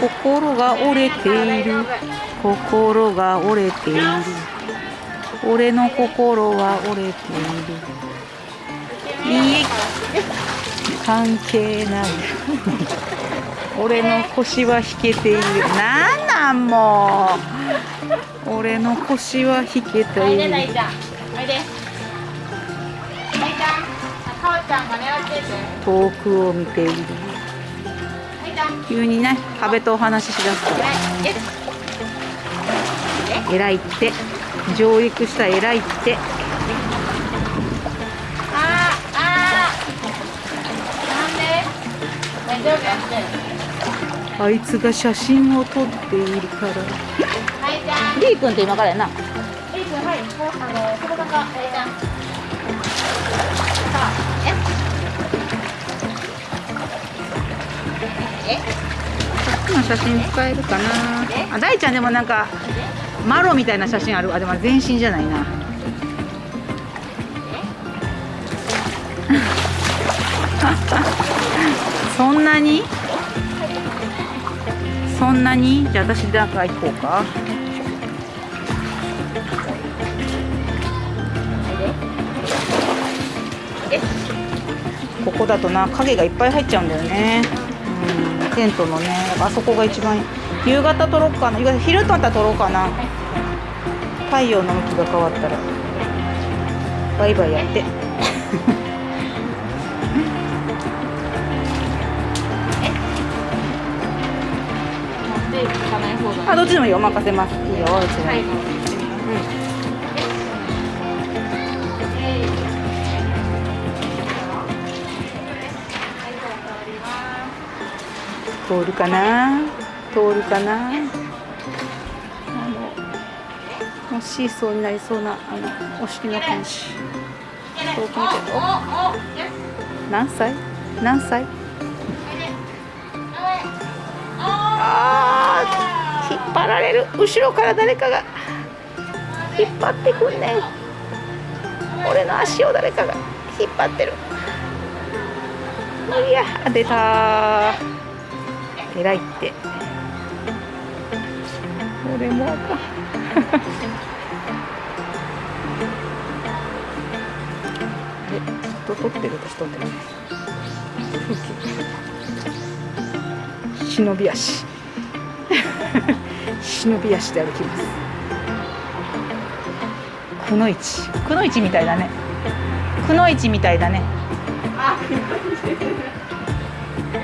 心が折れている。心が折れている。俺の心は折れている。いいえ関係ない。俺の腰は引けている。なんなんもう。俺の腰は引けている。遠くを見ている。急にね壁とお話ししだすから偉いって。上陸した偉いって。ああなんで？あいつが写真を撮っているから。はいじゃん。リー君って今からやな。リー君はい。あのそこだかはいええこの写真使えるかな。あ大ちゃんでもなんかマロみたいな写真ある。あでも全身じゃないな。そんなに？そんなに？じゃあ私なんか行こうか。ここだとな影がいっぱい入っちゃうんだよねうんテントのねあそこが一番夕方撮ろうかな。昼とまた撮ろうかな。太陽の向きが変わったらバイバイやって。あどっちでもいいよ。任せます。いいよ。どっちはい。い通るかな？通るかな？あのもうシーソーになりそうなあのお尻の感じ遠く見てお何歳？何歳？あー引っ張られる。後ろから誰かが引っ張ってくんね俺の足を誰かが引っ張ってる。無理や出たー。偉いって。俺もあかん。えずっと撮ってる私撮ってない風景忍び足。忍び足で歩きます。くのいち。くのいちみたいだね。くのいちみたいだね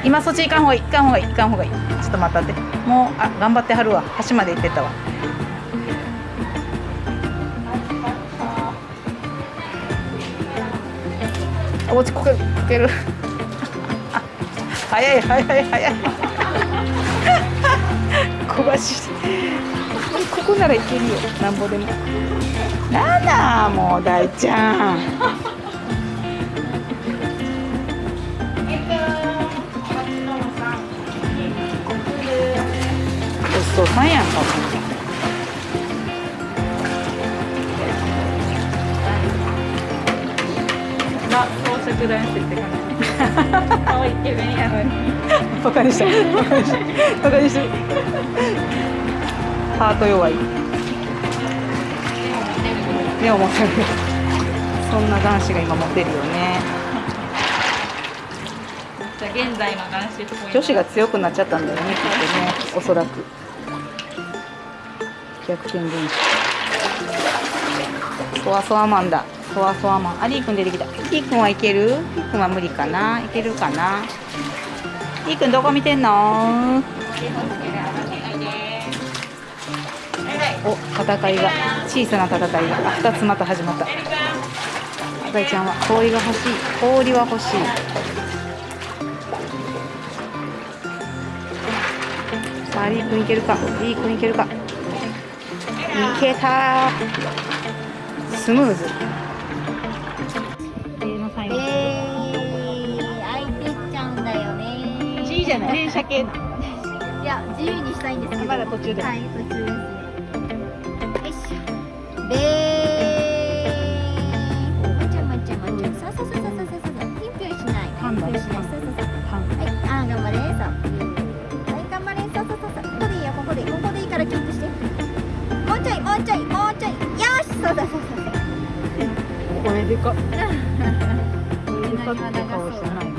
今そっち行かんほうがいい行かんほうがいい行かんほうがいいちょっと待ったってもうあ頑張ってはるわ橋まで行ってたわあ落ちこけこける。あ早い早い早い。小走りここならいけるよ。なんぼでも。なんだもう大ちゃん。ちそうさんやんかもあ、宝飾男子って感じ。可愛いイケメンやのに。バカにしたバカにしたバカにしたハート弱い目を持てるそんな男子が今持ってるよねじゃあ現在の男子。女子が強くなっちゃったんだよねきっとねおそらく逆転現象そわそわマンだ。そわそわマン。あリーくん出てきた。リーくんはいける？リーくんは無理かな？いけるかな？リーくんどこ見てんの？お戦いが。小さな戦いが。2つまた始まった。大ちゃんは氷が欲しい。氷は欲しい。さあリー君いけるか？リー君いけるか？いけたスムーズえいてっちゃうんだよね。いいじゃない？連射系いや、自由にしたいんですけど。まだ途中ではい、途中ですね。よいしょ。べでか。でかっ て顔してない。